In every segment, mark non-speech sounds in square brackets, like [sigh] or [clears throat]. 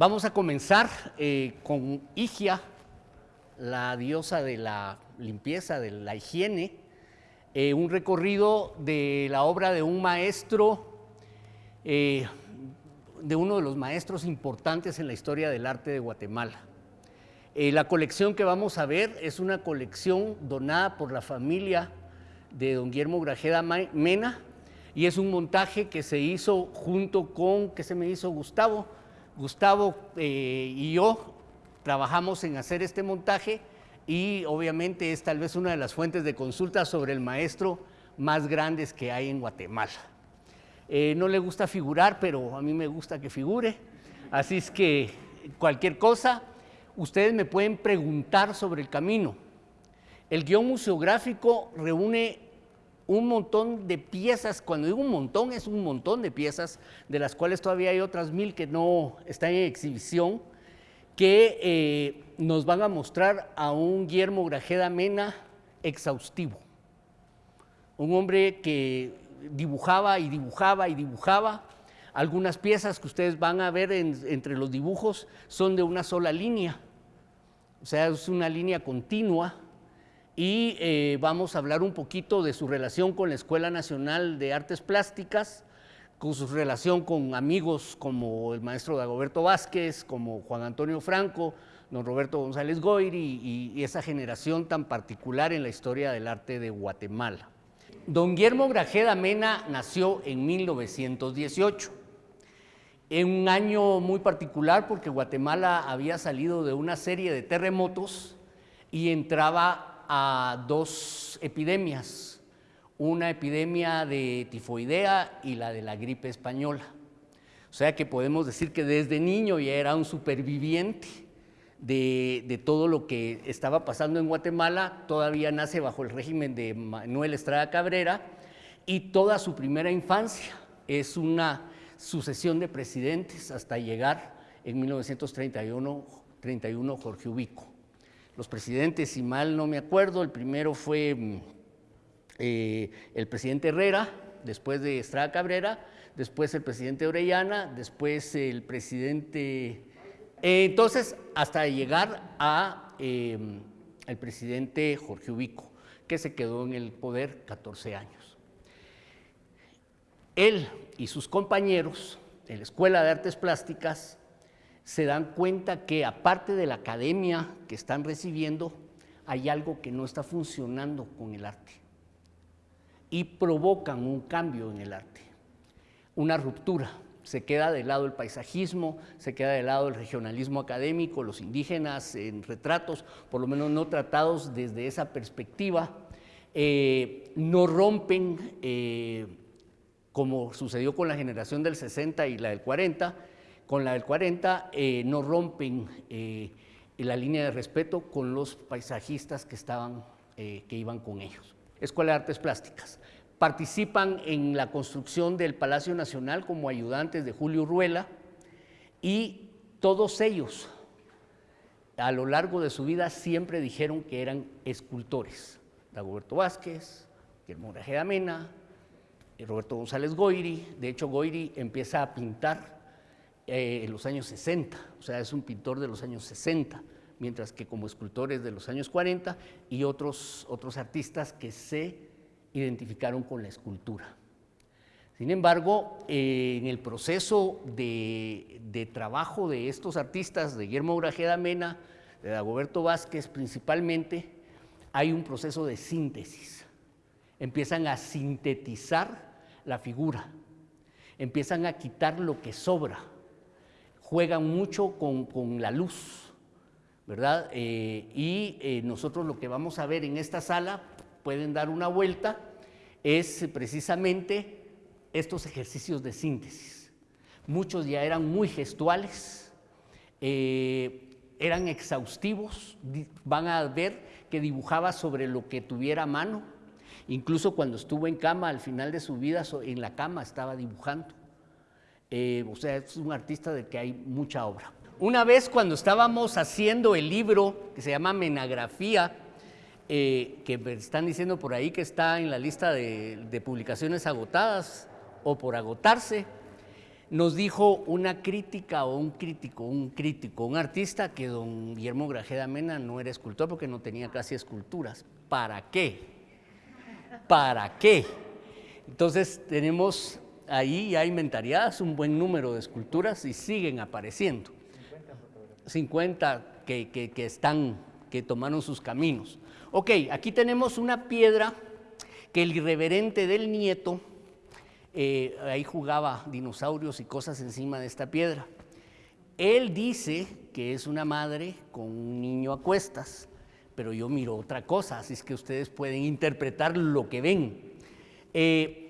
Vamos a comenzar eh, con Higia, la diosa de la limpieza, de la higiene, eh, un recorrido de la obra de un maestro, eh, de uno de los maestros importantes en la historia del arte de Guatemala. la colección que vamos a ver es una colección donada por la familia de don Guillermo Grajeda Mena y es un montaje que se hizo junto con, ¿qué se me hizo Gustavo? Gustavo eh, y yo trabajamos en hacer este montaje y obviamente es tal vez una de las fuentes de consulta sobre el maestro más grandes que hay en Guatemala. Eh, no le gusta figurar, pero a mí me gusta que figure, así es que cualquier cosa, ustedes me pueden preguntar sobre el camino. El guion museográfico reúne un montón de piezas, cuando digo un montón, es un montón de piezas, de las cuales todavía hay otras mil que no están en exhibición, que eh, nos van a mostrar a un Guillermo Grajeda Mena exhaustivo. Un hombre que dibujaba y dibujaba y dibujaba. Algunas piezas que ustedes van a ver entre los dibujos son de una sola línea, o sea, es una línea continua, y eh, vamos a hablar un poquito de su relación con la Escuela Nacional de Artes Plásticas, con su relación con amigos como el maestro Dagoberto Vázquez, como Juan Antonio Franco, don Roberto González Goyri y, esa generación tan particular en la historia del arte de Guatemala. Don Guillermo Grajeda Mena nació en 1918, en un año muy particular porque Guatemala había salido de una serie de terremotos y entraba a dos epidemias, una epidemia de tifoidea y la de la gripe española. O sea que podemos decir que desde niño ya era un superviviente de, todo lo que estaba pasando en Guatemala, todavía nace bajo el régimen de Manuel Estrada Cabrera. Y toda su primera infancia es una sucesión de presidentes hasta llegar en 1931 31 Jorge Ubico los presidentes, si mal no me acuerdo, el primero fue mm, eh, el presidente Herrera, después de Estrada Cabrera, después el presidente Orellana, después el presidente... Eh, entonces, hasta llegar a em, el presidente Jorge Ubico, que se quedó en el poder 14 años. Él y sus compañeros en la Escuela de Artes Plásticas se dan cuenta que aparte de la academia que están recibiendo, hay algo que no está funcionando con el arte. Y provocan un cambio en el arte, una ruptura. Se queda de lado el paisajismo, se queda de lado el regionalismo académico, los indígenas en retratos, por lo menos no tratados desde esa perspectiva, eh, no rompen, eh, como sucedió con la generación del 60 y la del 40, con la del 40 eh, no rompen eh, la línea de respeto con los paisajistas que, estaban, eh, que iban con ellos. Escuela de Artes Plásticas. Participan en la construcción del Palacio Nacional como ayudantes de Julio Ruela y todos ellos a lo largo de su vida siempre dijeron que eran escultores. Dagoberto Vázquez, Guillermo Mena, Roberto González Goiri. De hecho, Goiri empieza a pintar eh, en los años 60, o sea, es un pintor de los años 60, mientras que como escultores de los años 40 y otros, otros artistas que se identificaron con la escultura. Sin embargo, eh, en el proceso de, de, trabajo de estos artistas, de Guillermo Grajeda Mena, de Dagoberto Vázquez principalmente, hay un proceso de síntesis. Empiezan a sintetizar la figura, empiezan a quitar lo que sobra, juegan mucho con, la luz, ¿verdad? Eh, y eh, nosotros lo que vamos a ver en esta sala, pueden dar una vuelta, es precisamente estos ejercicios de síntesis. Muchos ya eran muy gestuales, eh, eran exhaustivos, van a ver que dibujaba sobre lo que tuviera a mano, incluso cuando estuvo en cama, al final de su vida, en la cama estaba dibujando. Eh, o sea, es un artista de que hay mucha obra. Una vez cuando estábamos haciendo el libro que se llama Menagrafía, eh, que están diciendo por ahí que está en la lista de, publicaciones agotadas o por agotarse, nos dijo una crítica o un crítico, un crítico, un artista que don Guillermo Grajeda Mena no era escultor porque no tenía casi esculturas. ¿Para qué? ¿Para qué? Entonces tenemos ahí ya inventariadas un buen número de esculturas y siguen apareciendo. 50 que, que están, que tomaron sus caminos. Ok, aquí tenemos una piedra que el irreverente del nieto eh, ahí jugaba dinosaurios y cosas encima de esta piedra. Él dice que es una madre con un niño a cuestas, pero yo miro otra cosa, así es que ustedes pueden interpretar lo que ven. Eh,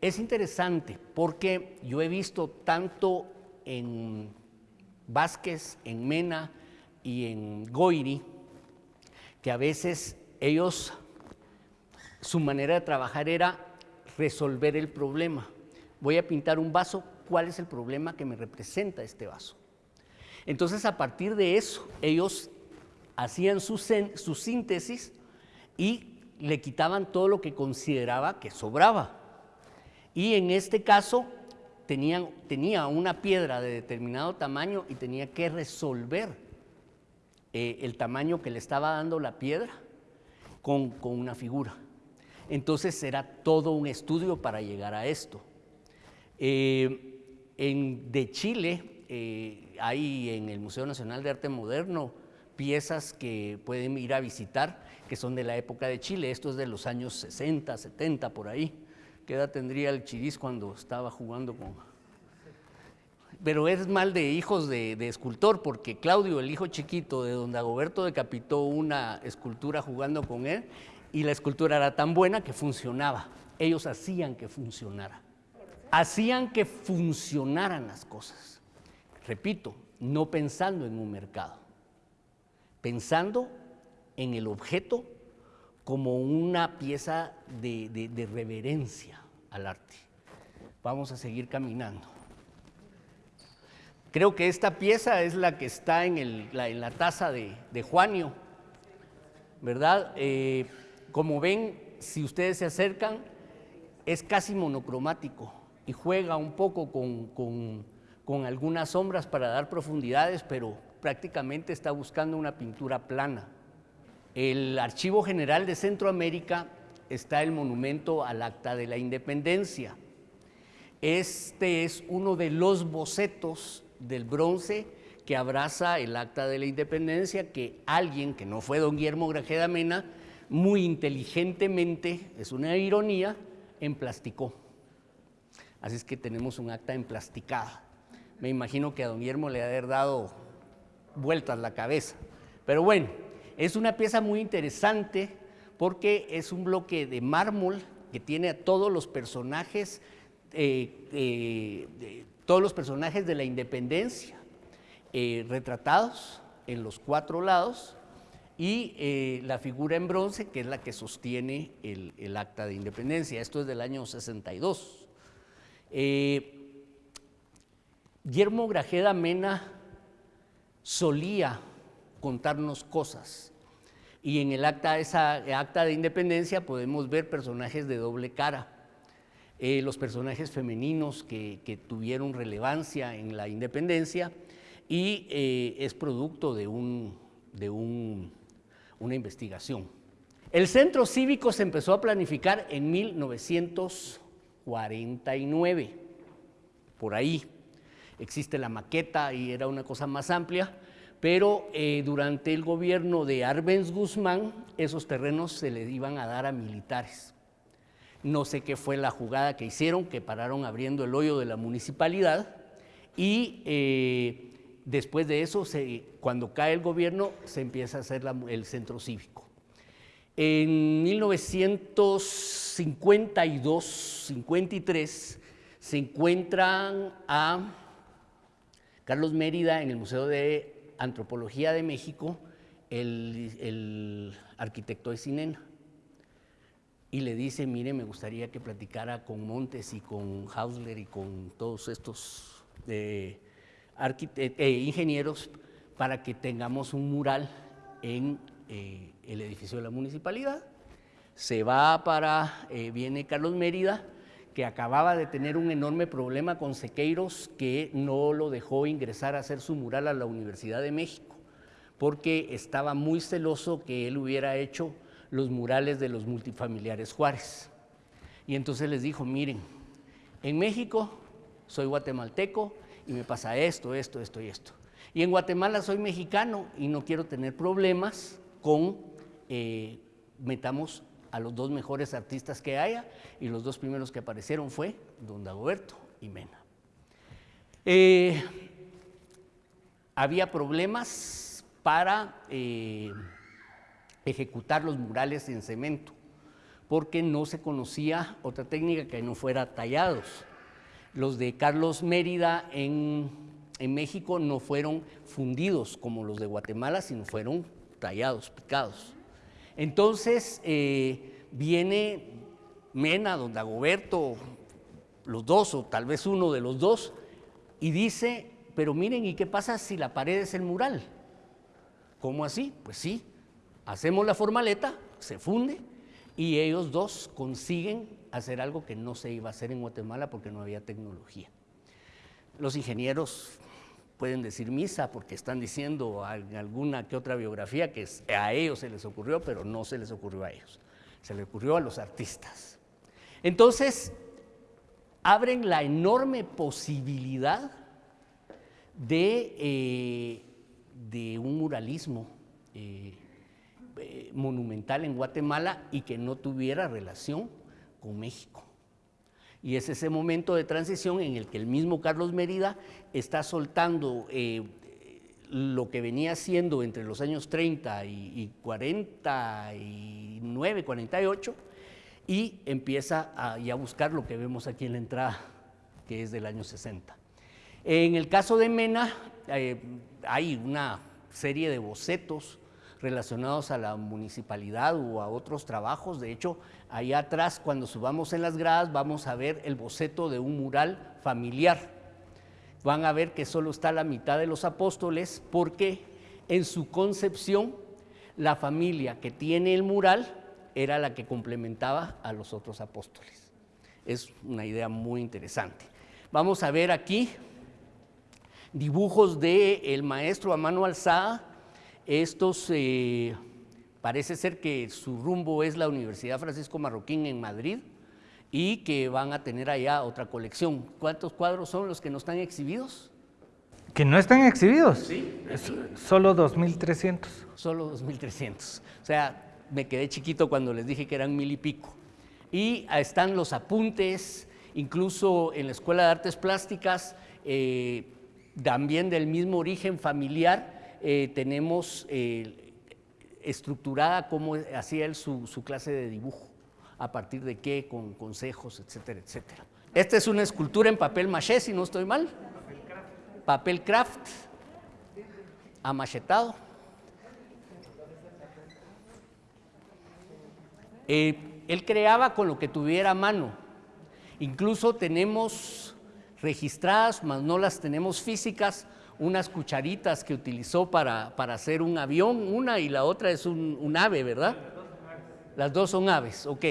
es interesante porque yo he visto tanto en Vázquez, en Mena y en Goiri, que a veces ellos, su manera de trabajar era resolver el problema. Voy a pintar un vaso, ¿cuál es el problema que me representa este vaso? Entonces, a partir de eso, ellos hacían su, su síntesis y le quitaban todo lo que consideraba que sobraba. Y en este caso, tenía una piedra de determinado tamaño y tenía que resolver eh, el tamaño que le estaba dando la piedra con, con una figura. Entonces era todo un estudio para llegar a esto. Eh, en, de Chile eh, hay en el Museo Nacional de Arte Moderno piezas que pueden ir a visitar que son de la época de Chile. Esto es de los años 60, 70, por ahí. ¿Qué edad tendría el Chiriz cuando estaba jugando con...? Pero es mal de hijos de, escultor, porque Claudio, el hijo chiquito de don Dagoberto, decapitó una escultura jugando con él y la escultura era tan buena que funcionaba. Ellos hacían que funcionara. Hacían que funcionaran las cosas. Repito, no pensando en un mercado, pensando en el objeto como una pieza de, reverencia al arte. Vamos a seguir caminando. Creo que esta pieza es la que está en, la, taza de, Juanio, ¿verdad? Eh, como ven, si ustedes se acercan, es casi monocromático y juega un poco con, algunas sombras para dar profundidades, pero prácticamente está buscando una pintura plana. El Archivo General de Centroamérica está el monumento al Acta de la Independencia. Este es uno de los bocetos del bronce que abraza el Acta de la Independencia que alguien, que no fue don Guillermo Grajeda Mena, muy inteligentemente, es una ironía, emplasticó. Así es que tenemos un acta emplasticada. Me imagino que a don Guillermo le ha haber dado vueltas la cabeza. Pero bueno, es una pieza muy interesante porque es un bloque de mármol que tiene a todos los personajes, eh, eh, todos los personajes de la independencia eh, retratados en los cuatro lados y la figura en bronce, que es la que sostiene el, acta de independencia. Esto es del año 62. Eh, Guillermo Grajeda Mena solía contarnos cosas y en el acta, esa acta de independencia podemos ver personajes de doble cara. Eh, los personajes femeninos que, tuvieron relevancia en la independencia y es producto de un, de un una investigación. El centro cívico se empezó a planificar en 1949, por ahí. Existe la maqueta y era una cosa más amplia, pero eh, durante el gobierno de Arbenz Guzmán, esos terrenos se les iban a dar a militares. No sé qué fue la jugada que hicieron, que pararon abriendo el hoyo de la municipalidad y eh, Después de eso, cuando cae el gobierno, se empieza a hacer el centro cívico. En 1952-53 se encuentran a Carlos Mérida en el Museo de Antropología de México, el, arquitecto de Sinena, y le dice, mire, me gustaría que platicara con Montes y con Hausler y con todos estos... Eh, eh, ingenieros para que tengamos un mural en eh, el edificio de la municipalidad. Se va para, viene Carlos Mérida, que acababa de tener un enorme problema con Sequeiros que no lo dejó ingresar a hacer su mural a la Universidad de México, porque estaba muy celoso que él hubiera hecho los murales de los multifamiliares Juárez. Y entonces les dijo, miren, en México soy guatemalteco y me pasa esto, esto, esto y esto. Y en Guatemala soy mexicano y no quiero tener problemas con, eh, metamos a los dos mejores artistas que haya y los dos primeros que aparecieron fue Don Dagoberto y Mena. Eh, había problemas para eh, ejecutar los murales en cemento porque no se conocía otra técnica que no fuera tallados. Los de Carlos Mérida en, México no fueron fundidos como los de Guatemala, sino fueron tallados, picados. Entonces eh, viene Mena, don Dagoberto, los dos o tal vez uno de los dos, y dice, pero miren, ¿y qué pasa si la pared es el mural? ¿Cómo así? Pues sí, hacemos la formaleta, se funde, y ellos dos consiguen hacer algo que no se iba a hacer en Guatemala porque no había tecnología. Los ingenieros pueden decir misa porque están diciendo alguna que otra biografía que a ellos se les ocurrió, pero no se les ocurrió a ellos, se les ocurrió a los artistas. Entonces, abren la enorme posibilidad de, eh, un muralismo eh, eh, monumental en Guatemala y que no tuviera relación con México. Y es ese momento de transición en el que el mismo Carlos Mérida está soltando eh, lo que venía haciendo entre los años 30 y, 49, 48, y empieza a, a buscar lo que vemos aquí en la entrada, que es del año 60. En el caso de Mena, eh, hay una serie de bocetos relacionados a la municipalidad o a otros trabajos. De hecho, allá atrás, cuando subamos en las gradas, vamos a ver el boceto de un mural familiar. Van a ver que solo está la mitad de los apóstoles porque en su concepción la familia que tiene el mural era la que complementaba a los otros apóstoles. Es una idea muy interesante. Vamos a ver aquí dibujos del el maestro a mano alzada estos eh, parece ser que su rumbo es la Universidad Francisco Marroquín en Madrid y que van a tener allá otra colección. ¿Cuántos cuadros son los que no están exhibidos? ¿Que no están exhibidos? Sí. solo 2.300. Solo 2.300. O sea, me quedé chiquito cuando les dije que eran mil y pico. Y están los apuntes, incluso en la Escuela de Artes Plásticas, eh, también del mismo origen familiar, eh, tenemos eh, estructurada cómo hacía él su, clase de dibujo, a partir de qué, con consejos, etcétera, etcétera. Esta es una escultura en papel maché, si no estoy mal. Papel craft. Papel amachetado. Eh, él creaba con lo que tuviera a mano. Incluso tenemos registradas, mas no las tenemos físicas, unas cucharitas que utilizó para, hacer un avión, una y la otra es un, ave, ¿verdad? Las dos son aves, ok.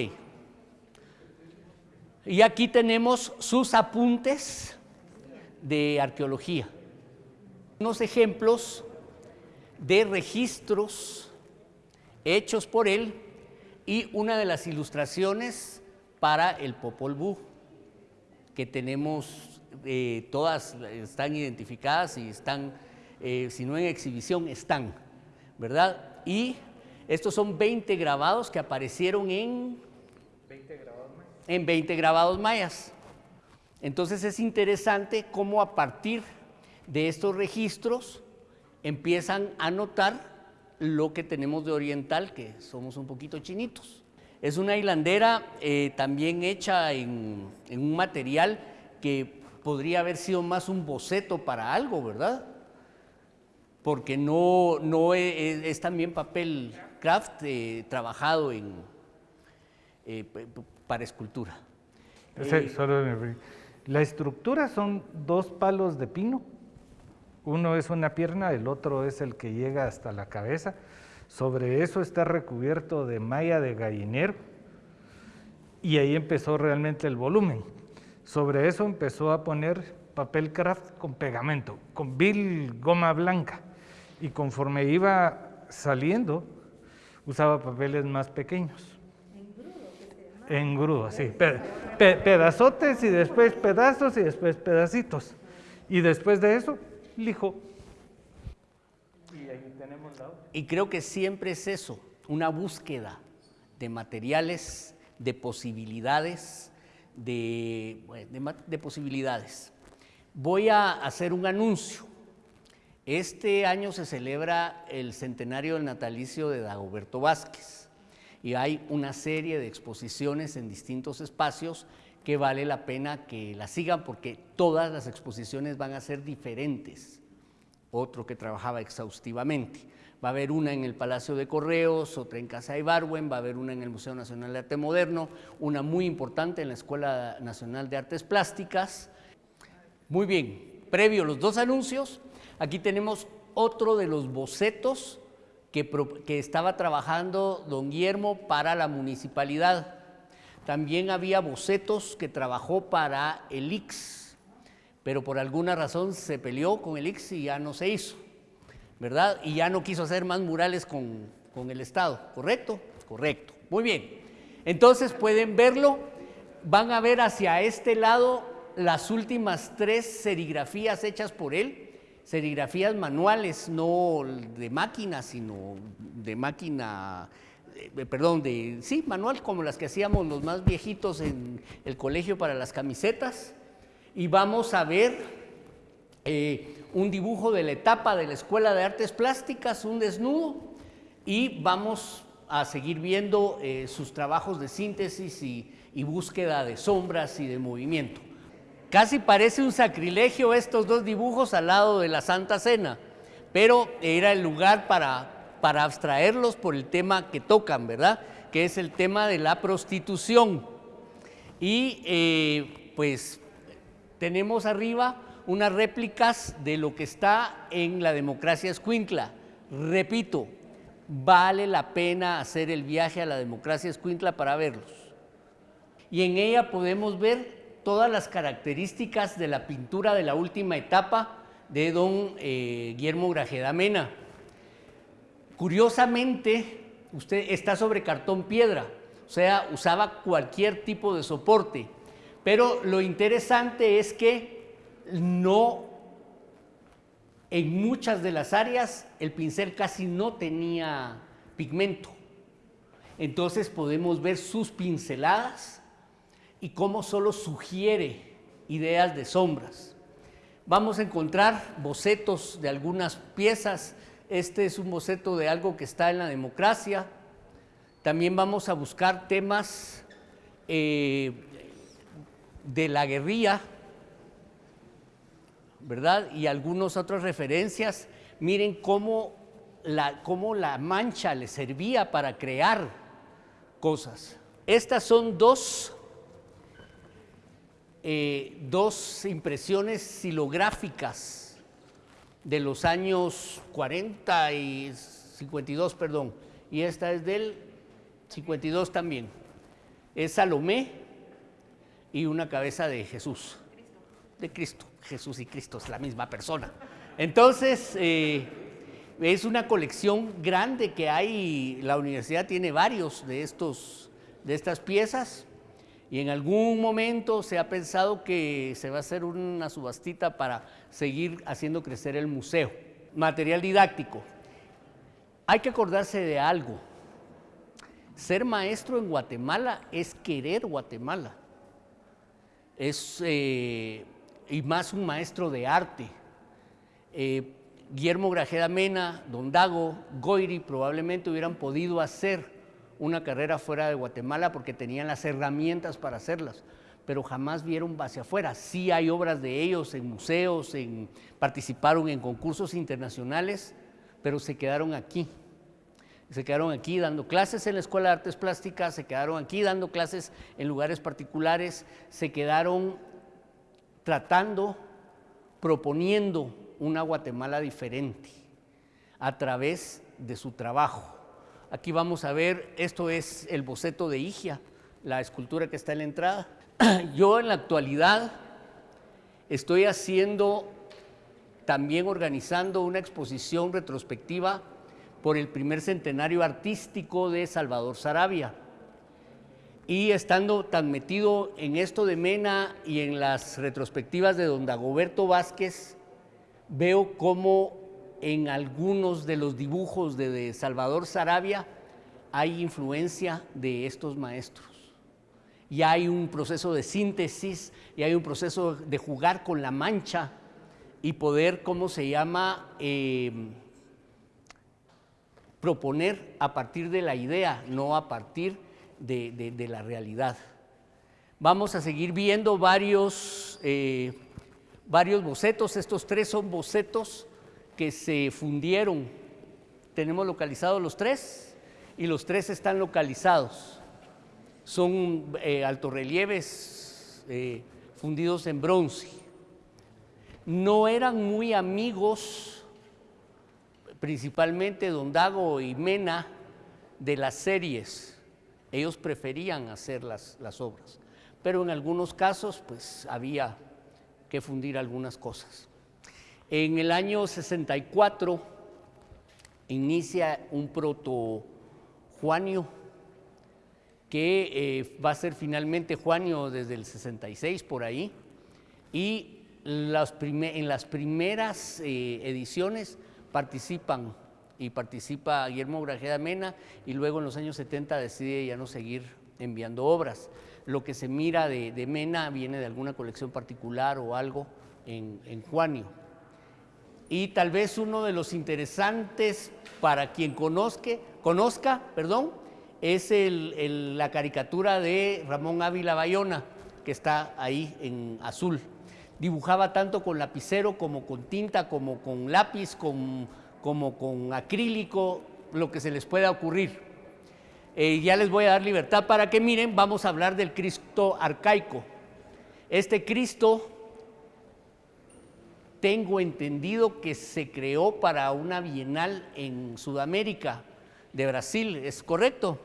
Y aquí tenemos sus apuntes de arqueología. Unos ejemplos de registros hechos por él y una de las ilustraciones para el Popol Vuh que tenemos eh, todas están identificadas y están, eh, si no en exhibición, están, ¿verdad? Y estos son 20 grabados que aparecieron en 20 grabados mayas. En 20 grabados mayas. Entonces es interesante cómo a partir de estos registros empiezan a notar lo que tenemos de oriental, que somos un poquito chinitos. Es una hilandera eh, también hecha en, en un material que podría haber sido más un boceto para algo, ¿verdad? Porque no, no es, también papel craft eh, trabajado en, eh, para escultura. Eh, la estructura son dos palos de pino. Uno es una pierna, el otro es el que llega hasta la cabeza. Sobre eso está recubierto de malla de gallinero y ahí empezó realmente el volumen. Sobre eso empezó a poner papel craft con pegamento, con vil goma blanca. Y conforme iba saliendo, usaba papeles más pequeños. En grudo, sí. pedazotes y después pedazos y después pedacitos. Y después de eso, lijo. Y ahí tenemos la Y creo que siempre es eso, una búsqueda de materiales, de posibilidades, de, de posibilidades. Voy a hacer un anuncio. Este año se celebra el centenario del natalicio de Dagoberto Vázquez y hay una serie de exposiciones en distintos espacios que vale la pena que la sigan porque todas las exposiciones van a ser diferentes. Otro que trabajaba exhaustivamente. Va a haber una en el Palacio de Correos, otra en Casa de Ibarwen, va a haber una en el Museo Nacional de Arte Moderno, una muy importante en la Escuela Nacional de Artes Plásticas. Muy bien, previo a los dos anuncios, aquí tenemos otro de los bocetos que, que estaba trabajando don Guillermo para la municipalidad. También había bocetos que trabajó para el IX, pero por alguna razón se peleó con el IX y ya no se hizo, ¿verdad? Y ya no quiso hacer más murales con, con el Estado, ¿correcto? Correcto, muy bien. Entonces pueden verlo, van a ver hacia este lado las últimas tres serigrafías hechas por él, serigrafías manuales, no de máquina, sino de máquina eh, perdón, de, sí, manual, como las que hacíamos los más viejitos en el colegio para las camisetas. Y vamos a ver eh, un dibujo de la etapa de la Escuela de Artes Plásticas, un desnudo, y vamos a seguir viendo eh, sus trabajos de síntesis y, búsqueda de sombras y de movimiento. Casi parece un sacrilegio estos dos dibujos al lado de la Santa Cena, pero era el lugar para para abstraerlos por el tema que tocan, ¿verdad? Que es el tema de la prostitución. Y eh, pues tenemos arriba unas réplicas de lo que está en la democracia escuintla. Repito, vale la pena hacer el viaje a la democracia escuintla para verlos. Y en ella podemos ver todas las características de la pintura de la última etapa de don eh, Guillermo Grajeda Mena. Curiosamente, usted está sobre cartón piedra, o sea, usaba cualquier tipo de soporte. Pero lo interesante es que no, en muchas de las áreas, el pincel casi no tenía pigmento. Entonces podemos ver sus pinceladas y cómo solo sugiere ideas de sombras. Vamos a encontrar bocetos de algunas piezas este es un boceto de algo que está en la democracia. También vamos a buscar temas eh, de la guerrilla, ¿verdad? Y algunas otras referencias. Miren cómo la, cómo la mancha le servía para crear cosas. Estas son dos, eh, dos impresiones silográficas de los años 40 y 52, perdón, y esta es del 52 también. Es Salomé y una cabeza de Jesús, de Cristo. Jesús y Cristo es la misma persona. Entonces, eh, es una colección grande que hay, la universidad tiene varios de, estos, de estas piezas, y en algún momento se ha pensado que se va a hacer una subastita para seguir haciendo crecer el museo. Material didáctico. Hay que acordarse de algo. Ser maestro en Guatemala es querer Guatemala. Es, eh, y más un maestro de arte. Eh, Guillermo Grajeda Mena, Don Dago, Goiri probablemente hubieran podido hacer una carrera fuera de Guatemala porque tenían las herramientas para hacerlas, pero jamás vieron hacia afuera. Sí hay obras de ellos en museos, en, participaron en concursos internacionales, pero se quedaron aquí. Se quedaron aquí dando clases en la Escuela de Artes Plásticas, se quedaron aquí dando clases en lugares particulares, se quedaron tratando, proponiendo una Guatemala diferente a través de su trabajo. Aquí vamos a ver, esto es el boceto de Igia, la escultura que está en la entrada. [clears throat] Yo en la actualidad estoy haciendo, también organizando una exposición retrospectiva por el primer centenario artístico de Salvador Sarabia. Y estando tan metido en esto de Mena y en las retrospectivas de don Dagoberto Vázquez, veo cómo en algunos de los dibujos de, Salvador Sarabia hay influencia de estos maestros. Y hay un proceso de síntesis, y hay un proceso de jugar con la mancha y poder, ¿cómo se llama?, eh, proponer a partir de la idea, no a partir de, la realidad. Vamos a seguir viendo varios, eh, varios bocetos, estos tres son bocetos que se fundieron. Tenemos localizados los tres y los tres están localizados. Son eh, altorrelieves eh, fundidos en bronce. No eran muy amigos, principalmente Don Dago y Mena, de las series. Ellos preferían hacer las, las obras, pero en algunos casos pues había que fundir algunas cosas. En el año 64 inicia un proto Juanio que eh, va a ser finalmente Juanio desde el 66 por ahí y en las primeras eh, ediciones participan y participa Guillermo Grajeda Mena y luego en los años 70 decide ya no seguir enviando obras. Lo que se mira de, Mena viene de alguna colección particular o algo en, en Juanio y tal vez uno de los interesantes para quien conozca, conozca perdón, es la caricatura de Ramón Ávila Bayona, que está ahí en azul. Dibujaba tanto con lapicero como con tinta, como con lápiz, como con acrílico, lo que se les pueda ocurrir. Eh, ya les voy a dar libertad para que miren, vamos a hablar del Cristo arcaico. Este Cristo tengo entendido que se creó para una bienal en Sudamérica, de Brasil, ¿es correcto?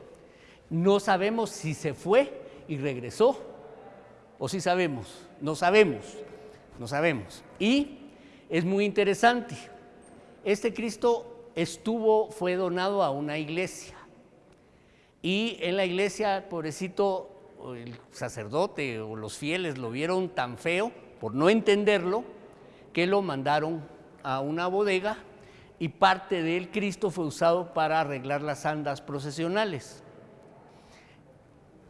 No sabemos si se fue y regresó, o si sabemos, no sabemos, no sabemos. Y es muy interesante, este Cristo estuvo, fue donado a una iglesia, y en la iglesia, pobrecito, el sacerdote o los fieles lo vieron tan feo, por no entenderlo, que lo mandaron a una bodega y parte del Cristo fue usado para arreglar las andas procesionales.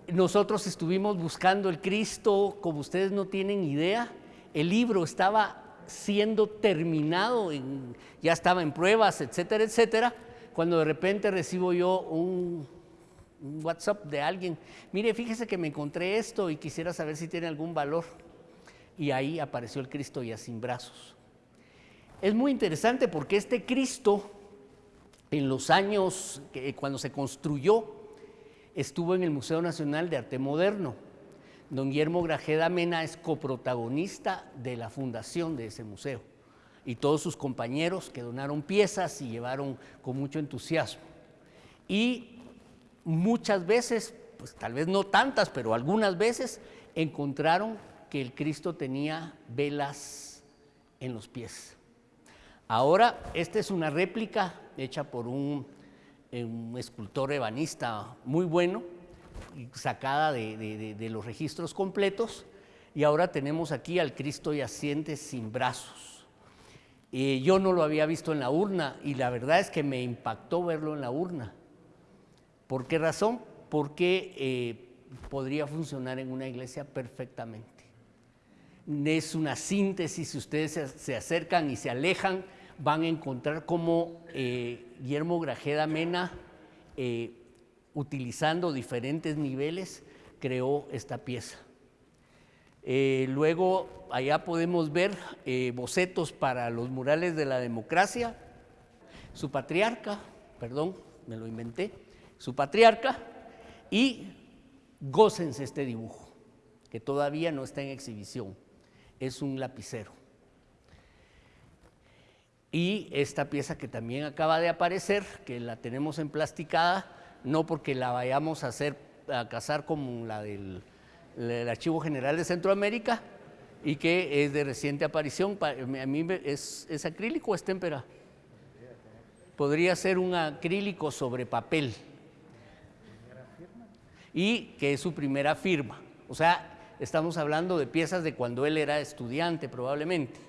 Nosotros estuvimos buscando el Cristo, como ustedes no tienen idea, el libro estaba siendo terminado, ya estaba en pruebas, etcétera, etcétera, cuando de repente recibo yo un, WhatsApp de alguien, mire, fíjese que me encontré esto y quisiera saber si tiene algún valor y ahí apareció el Cristo ya sin brazos. Es muy interesante porque este Cristo, en los años cuando se construyó, estuvo en el Museo Nacional de Arte Moderno. Don Guillermo Grajeda Mena es coprotagonista de la fundación de ese museo y todos sus compañeros que donaron piezas y llevaron con mucho entusiasmo. Y muchas veces, pues tal vez no tantas, pero algunas veces encontraron que el Cristo tenía velas en los pies. Ahora, esta es una réplica hecha por un, eh, escultor ebanista muy bueno, sacada de, los registros completos, y ahora tenemos aquí al Cristo yaciente sin brazos. Eh, yo no lo había visto en la urna y la verdad es que me impactó verlo en la urna. ¿Por qué razón? Porque eh, podría funcionar en una iglesia perfectamente es una síntesis, si ustedes se, acercan y se alejan, van a encontrar cómo eh, Guillermo Grajeda Mena, utilizando diferentes niveles, creó esta pieza. Eh, luego, allá podemos ver bocetos para los murales de la democracia. Su patriarca, perdón, me lo inventé, su patriarca, y gócense este dibujo, que todavía no está en exhibición es un lapicero. Y esta pieza que también acaba de aparecer, que la tenemos emplasticada, no porque la vayamos a hacer a casar con la del, el Archivo General de Centroamérica y que es de reciente aparición. Pa- A mí es, es acrílico o es témpera. Podría ser un acrílico sobre papel. Y que es su primera firma. O sea, estamos hablando de piezas de cuando él era estudiante probablemente.